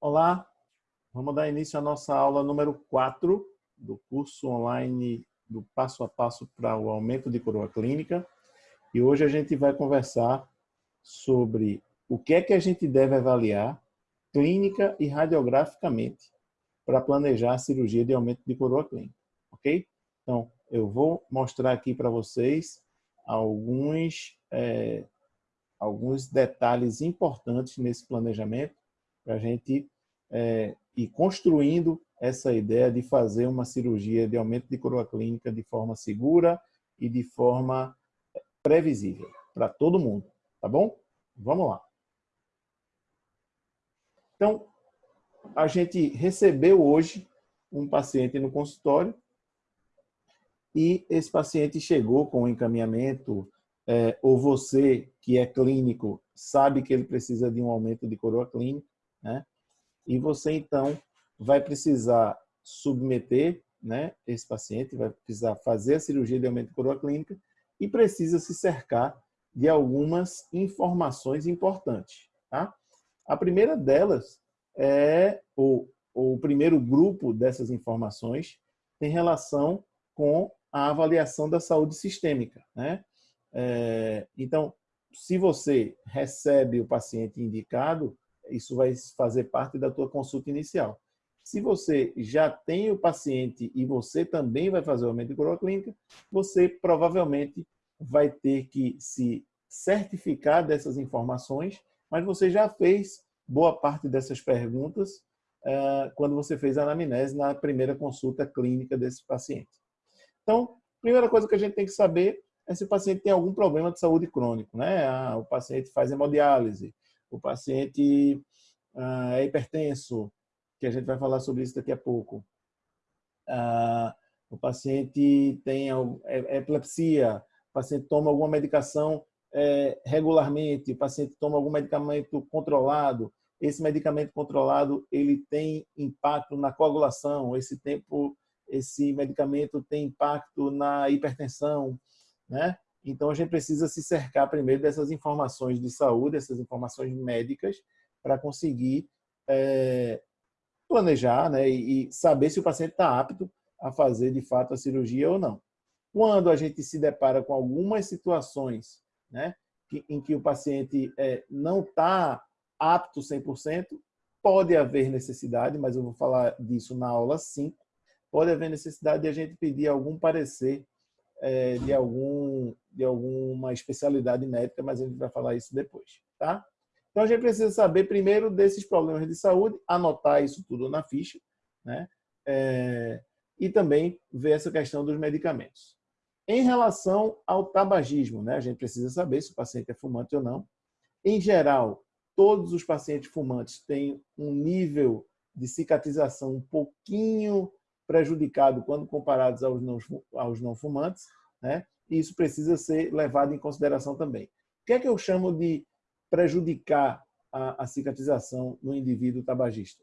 Olá, vamos dar início à nossa aula número 4 do curso online do passo a passo para o aumento de coroa clínica. E hoje a gente vai conversar sobre o que é que a gente deve avaliar clínica e radiograficamente para planejar a cirurgia de aumento de coroa clínica, ok? Então, eu vou mostrar aqui para vocês alguns, é, alguns detalhes importantes nesse planejamento para a gente é, ir construindo essa ideia de fazer uma cirurgia de aumento de coroa clínica de forma segura e de forma previsível para todo mundo, tá bom? Vamos lá. Então, a gente recebeu hoje um paciente no consultório e esse paciente chegou com um encaminhamento, é, ou você que é clínico sabe que ele precisa de um aumento de coroa clínica, né? E você então vai precisar submeter, né, esse paciente vai precisar fazer a cirurgia de aumento de coroa clínica e precisa se cercar de algumas informações importantes, tá? A primeira delas é o, o primeiro grupo dessas informações tem relação com a avaliação da saúde sistêmica. Né? É, então, se você recebe o paciente indicado, isso vai fazer parte da tua consulta inicial. Se você já tem o paciente e você também vai fazer o aumento de coroa clínica, você provavelmente vai ter que se certificar dessas informações, mas você já fez boa parte dessas perguntas uh, quando você fez a anamnese na primeira consulta clínica desse paciente. Então, primeira coisa que a gente tem que saber é se o paciente tem algum problema de saúde crônico. Né? Ah, o paciente faz hemodiálise, o paciente ah, é hipertenso, que a gente vai falar sobre isso daqui a pouco. Ah, o paciente tem é, epilepsia, o paciente toma alguma medicação é, regularmente, o paciente toma algum medicamento controlado, esse medicamento controlado ele tem impacto na coagulação, esse tempo esse medicamento tem impacto na hipertensão, né? Então a gente precisa se cercar primeiro dessas informações de saúde, essas informações médicas, para conseguir é, planejar né, e saber se o paciente está apto a fazer de fato a cirurgia ou não. Quando a gente se depara com algumas situações né, em que o paciente é, não está apto 100%, pode haver necessidade, mas eu vou falar disso na aula 5, pode haver necessidade de a gente pedir algum parecer é, de, algum, de alguma especialidade médica, mas a gente vai falar isso depois, tá? Então, a gente precisa saber primeiro desses problemas de saúde, anotar isso tudo na ficha, né? É, e também ver essa questão dos medicamentos. Em relação ao tabagismo, né? a gente precisa saber se o paciente é fumante ou não. Em geral, todos os pacientes fumantes têm um nível de cicatrização um pouquinho prejudicado quando comparados aos não, aos não fumantes, né? e isso precisa ser levado em consideração também. O que é que eu chamo de prejudicar a, a cicatrização no indivíduo tabagista?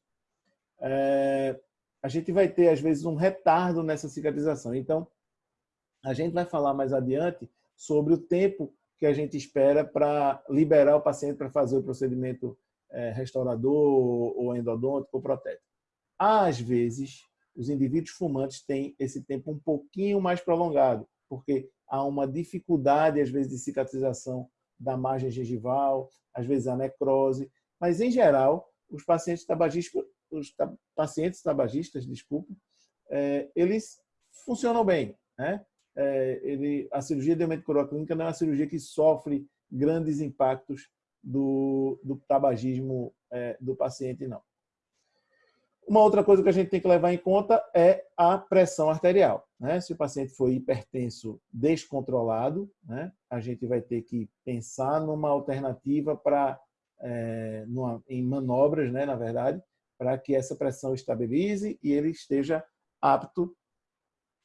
É, a gente vai ter, às vezes, um retardo nessa cicatrização. Então, a gente vai falar mais adiante sobre o tempo que a gente espera para liberar o paciente para fazer o procedimento é, restaurador ou endodôntico ou protético. Às vezes, os indivíduos fumantes têm esse tempo um pouquinho mais prolongado, porque há uma dificuldade, às vezes, de cicatrização da margem gengival, às vezes a necrose, mas, em geral, os pacientes tabagistas, os pacientes tabagistas, desculpa, é, eles funcionam bem. Né? É, ele, a cirurgia de aumento não é uma cirurgia que sofre grandes impactos do, do tabagismo é, do paciente, não. Uma outra coisa que a gente tem que levar em conta é a pressão arterial. Né? Se o paciente for hipertenso descontrolado, né? a gente vai ter que pensar numa alternativa para, é, em manobras, né, na verdade, para que essa pressão estabilize e ele esteja apto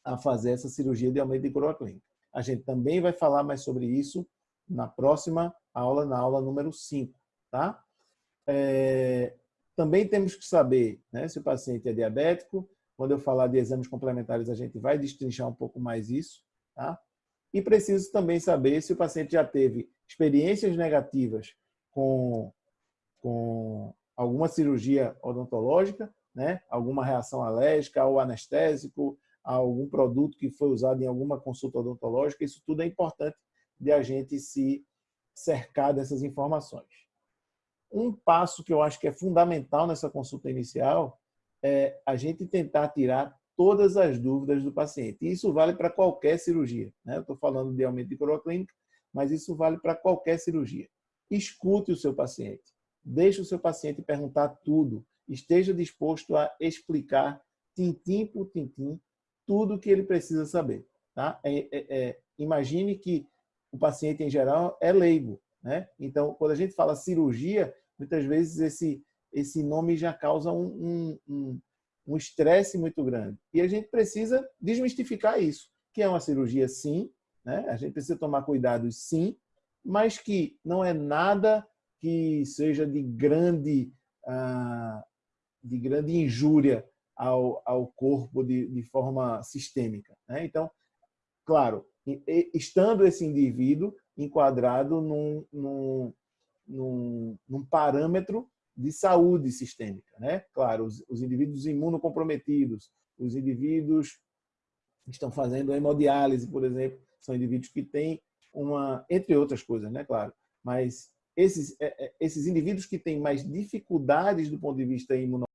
a fazer essa cirurgia de aumento de coroa clínica. A gente também vai falar mais sobre isso na próxima aula, na aula número 5. Tá? É, também temos que saber né, se o paciente é diabético. Quando eu falar de exames complementares, a gente vai destrinchar um pouco mais isso. Tá? E preciso também saber se o paciente já teve experiências negativas com, com alguma cirurgia odontológica, né? alguma reação alérgica ao anestésico, algum produto que foi usado em alguma consulta odontológica. Isso tudo é importante de a gente se cercar dessas informações. Um passo que eu acho que é fundamental nessa consulta inicial é a gente tentar tirar todas as dúvidas do paciente. E isso vale para qualquer cirurgia. Né? Eu estou falando de aumento de coroa-clínica, mas isso vale para qualquer cirurgia. Escute o seu paciente. Deixe o seu paciente perguntar tudo. Esteja disposto a explicar, tintim por tintim, tudo o que ele precisa saber. Tá? É, é, é, imagine que o paciente, em geral, é leigo. Né? Então, quando a gente fala cirurgia, muitas vezes esse, esse nome já causa um estresse um, um, muito grande. E a gente precisa desmistificar isso, que é uma cirurgia sim, né? a gente precisa tomar cuidado sim, mas que não é nada que seja de grande, ah, de grande injúria ao, ao corpo de, de forma sistêmica. Né? Então, claro, estando esse indivíduo enquadrado num, num, num, num parâmetro de saúde sistêmica. Né? Claro, os, os indivíduos imunocomprometidos, os indivíduos que estão fazendo hemodiálise, por exemplo, são indivíduos que têm uma, entre outras coisas, né, claro, mas esses, é, é, esses indivíduos que têm mais dificuldades do ponto de vista imunológico,